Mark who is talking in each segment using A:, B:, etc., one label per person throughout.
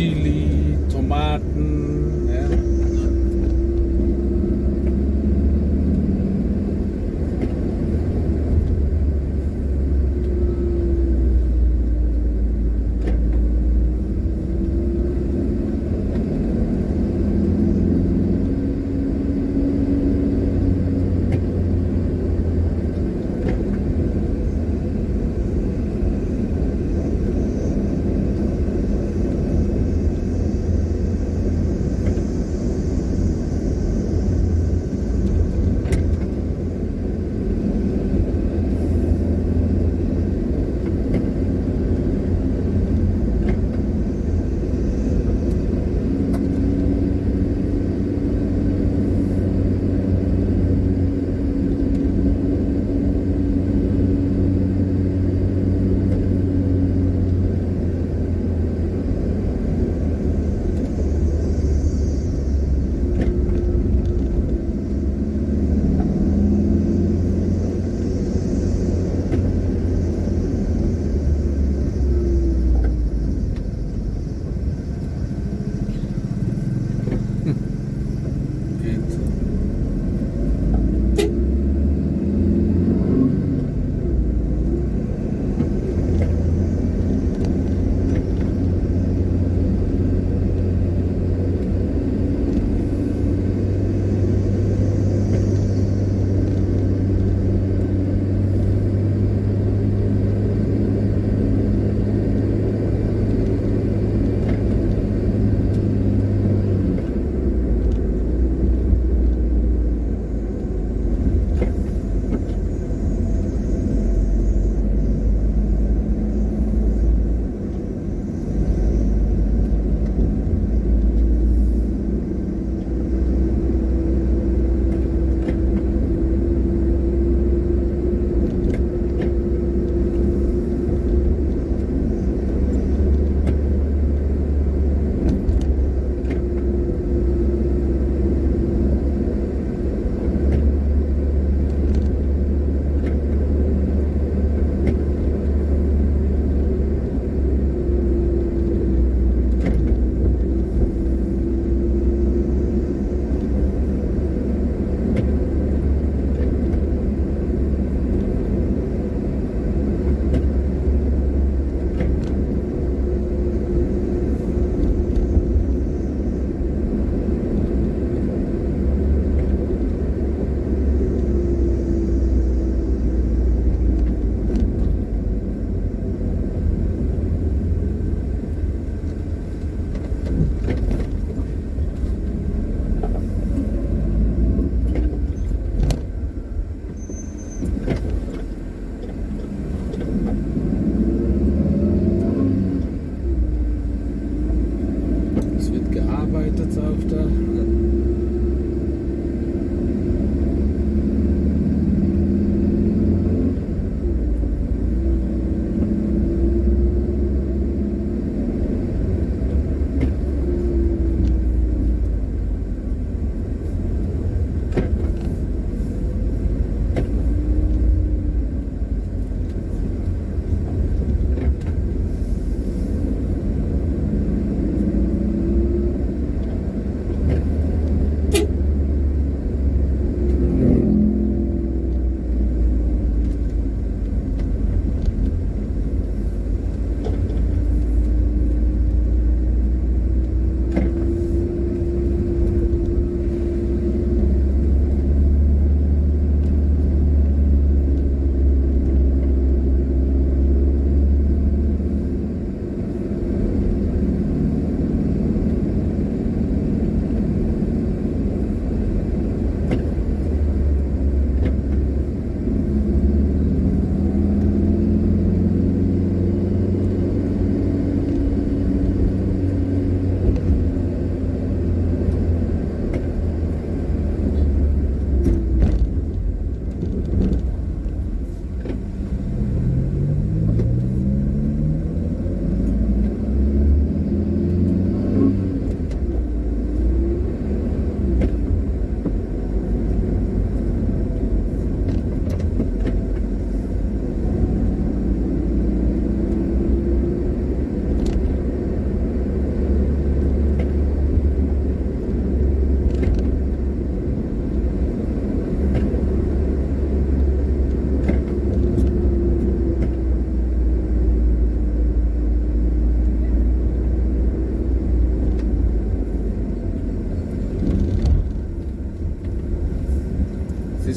A: ja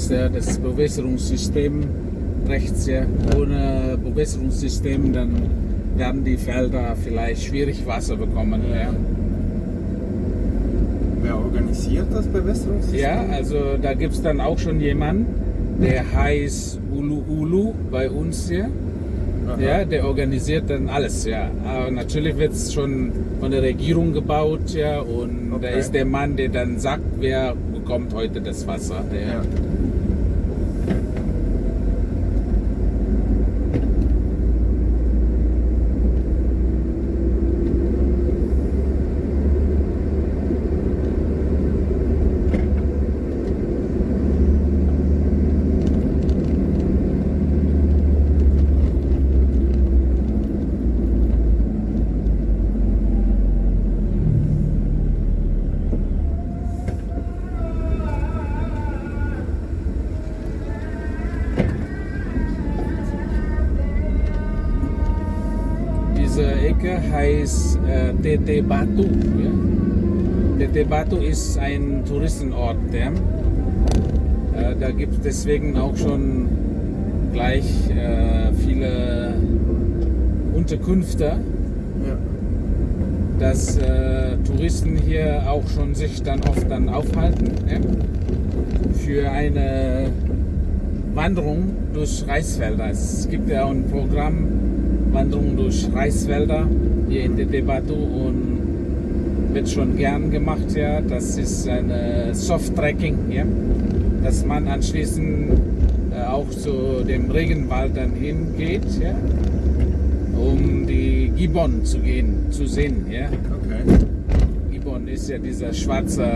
A: ja das Bewässerungssystem rechts. Ja. Ohne Bewässerungssystem dann werden die Felder vielleicht schwierig Wasser bekommen. Ja.
B: Wer organisiert das Bewässerungssystem?
A: Ja, also da gibt es dann auch schon jemanden, der heißt Ulu Ulu bei uns hier.
B: Aha.
A: Ja, der organisiert dann alles, ja. Aber natürlich wird es schon von der Regierung gebaut, ja. Und da
B: Okay.
A: ist der Mann, der dann sagt, wer bekommt heute das Wasser. Der,
B: Ja.
A: Ecke heißt äh, Tete Batu. Ja. Tete Batu ist ein Touristenort. Ja. Äh, da gibt es deswegen auch schon gleich äh, viele Unterkünfte.
B: Ja.
A: dass äh, Touristen hier auch schon sich dann oft dann aufhalten ja, für eine Wanderung durch Reisfelder. Es gibt ja auch ein Programm Wanderung durch Reisfelder hier in der Debatte und wird schon gern gemacht. Ja. Das ist eine Soft-Trekking, ja, dass man anschließend äh, auch zu dem Regenwald dann hingeht, ja, um die Gibbon zu gehen, zu sehen. Ja.
B: Okay.
A: Gibbon ist ja dieser schwarze,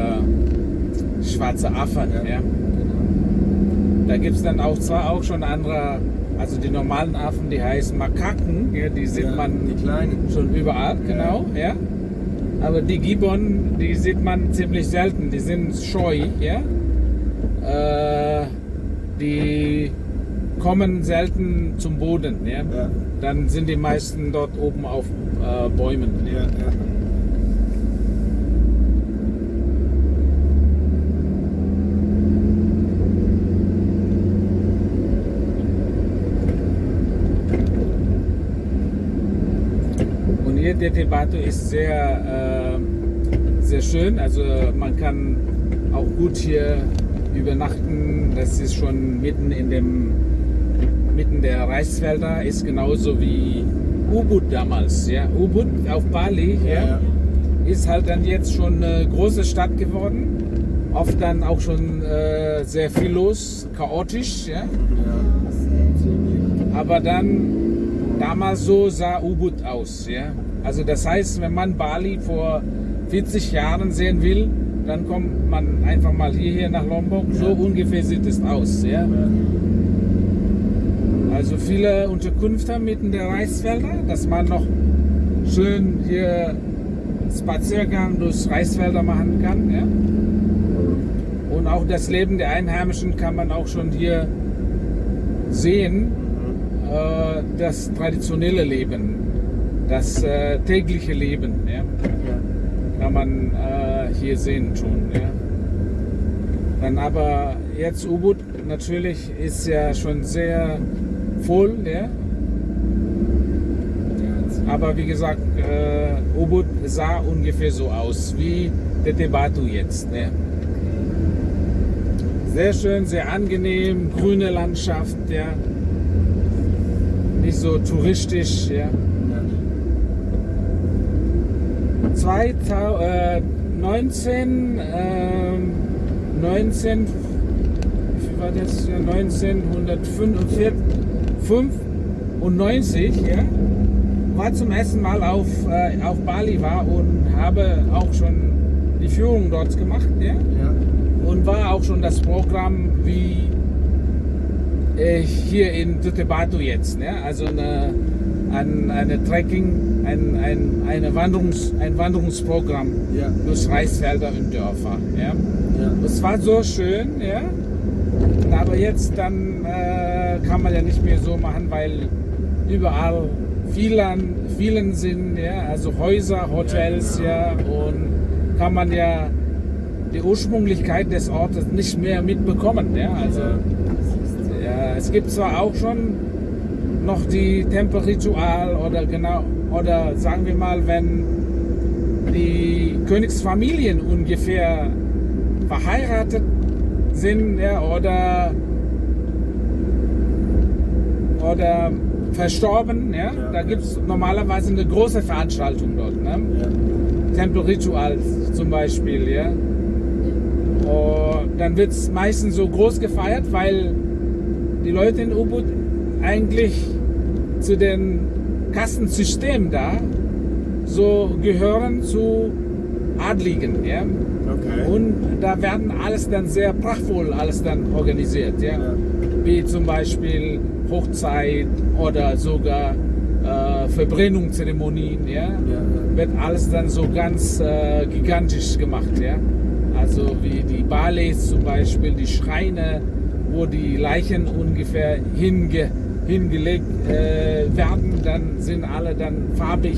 A: schwarze Affe. Ja.
B: Ja.
A: Da gibt es dann auch zwar auch schon andere, also die normalen Affen, die heißen Makaken, ja, die sieht
B: Ja,
A: man
B: die
A: schon überall, genau, ja. Aber die Gibbon, die sieht man ziemlich selten, die sind scheu, ja. Äh, die kommen selten zum Boden, ja.
B: Ja.
A: Dann sind die meisten dort oben auf äh, Bäumen.
B: Ja,
A: hier der Tebato ist sehr, äh, sehr schön. Also man kann auch gut hier übernachten. Das ist schon mitten in dem mitten der Reisfelder. Ist genauso wie Ubud damals. Ja, Ubud auf Bali. Ja,
B: Ja,
A: ist halt dann jetzt schon eine große Stadt geworden. Oft dann auch schon äh, sehr viel los, chaotisch. Ja. Aber dann damals so sah Ubud aus. Ja? Also das heißt, wenn man Bali vor 40 Jahren sehen will, dann kommt man einfach mal hierher nach Lombok. So
B: Ja.
A: ungefähr sieht es aus. Ja?
B: Ja.
A: Also viele Unterkünfte mitten der Reisfelder, dass man noch schön hier Spaziergang durch Reisfelder machen kann. Ja? Und auch das Leben der Einheimischen kann man auch schon hier sehen.
B: Mhm.
A: äh, das traditionelle Leben, das äh, tägliche Leben, ja,
B: Ja.
A: kann man äh, hier sehen schon. Ja. Dann aber jetzt Ubud natürlich ist ja schon sehr voll, ja. Aber wie gesagt, äh, Ubud sah ungefähr so aus wie der Debatu jetzt. Ja. Sehr schön, sehr angenehm, grüne Landschaft, ja. Nicht so touristisch, ja.
B: Ja.
A: 2019, ähm, 19, wie war das? Ja, 1995, ja, war zum ersten Mal auf, äh, auf Bali war und habe auch schon die Führung dort gemacht, ja,
B: Ja.
A: und war auch schon das Programm wie äh, hier in Tutebatu jetzt, ne? also eine, ein, eine Trekking, ein, ein, eine Wanderungs, ein Wanderungsprogramm
B: Ja.
A: durch Reisfelder und Dörfer. Ja?
B: Ja.
A: Es war so schön, ja. Aber jetzt dann äh, kann man ja nicht mehr so machen, weil überall vielen, vielen sind, ja, also Häuser, Hotels, ja, und kann man ja die Ursprünglichkeit des Ortes nicht mehr mitbekommen. Ja? Also ja, es gibt zwar auch schon noch die Tempelritual oder genau oder sagen wir mal, wenn die Königsfamilien ungefähr verheiratet sind ja, oder oder verstorben, ja,
B: Ja.
A: da gibt es normalerweise eine große Veranstaltung dort. Ne?
B: Ja.
A: Tempelritual zum Beispiel, ja. Und dann wird es meistens so groß gefeiert, weil die Leute in Ubud eigentlich zu den Kastensystem da so gehören zu Adligen, ja.
B: Okay.
A: Und da werden alles dann sehr prachtvoll alles dann organisiert, ja.
B: Ja.
A: Wie zum Beispiel Hochzeit oder sogar äh, Verbrennungszeremonien, ja
B: Ja, ja.
A: wird alles dann so ganz äh, gigantisch gemacht, ja. Also wie die Ballets zum Beispiel, die Schreine, wo die Leichen ungefähr hinge, hingelegt äh, werden, dann sind alle dann farbig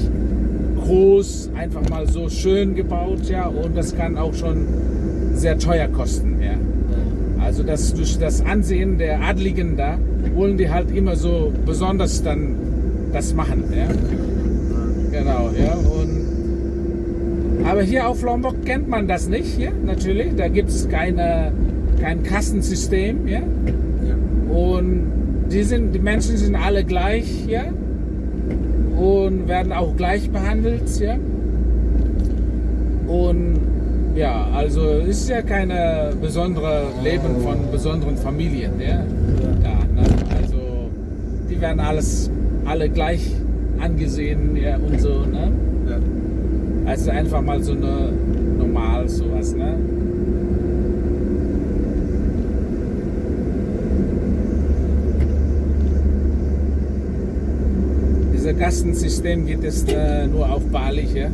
A: groß, einfach mal so schön gebaut, ja. Und das kann auch schon sehr teuer kosten, ja. Also das durch das Ansehen der Adligen da wollen die halt immer so besonders dann das machen, ja. Genau, ja. Und, aber hier auf Lombok kennt man das nicht, hier natürlich. Da gibt es keine, kein Kassensystem, ja.
B: Ja.
A: Und die, sind, die Menschen sind alle gleich, ja. Und werden auch gleich behandelt, ja. Und ja, also ist ja keine besondere Leben von besonderen Familien, ja. Da, ne? Also die werden alles alle gleich angesehen, ja, und so, ne?
B: Ja.
A: Also einfach mal so eine normal sowas, ne? Dieser Kastensystem gibt es äh, nur auf Bali hier.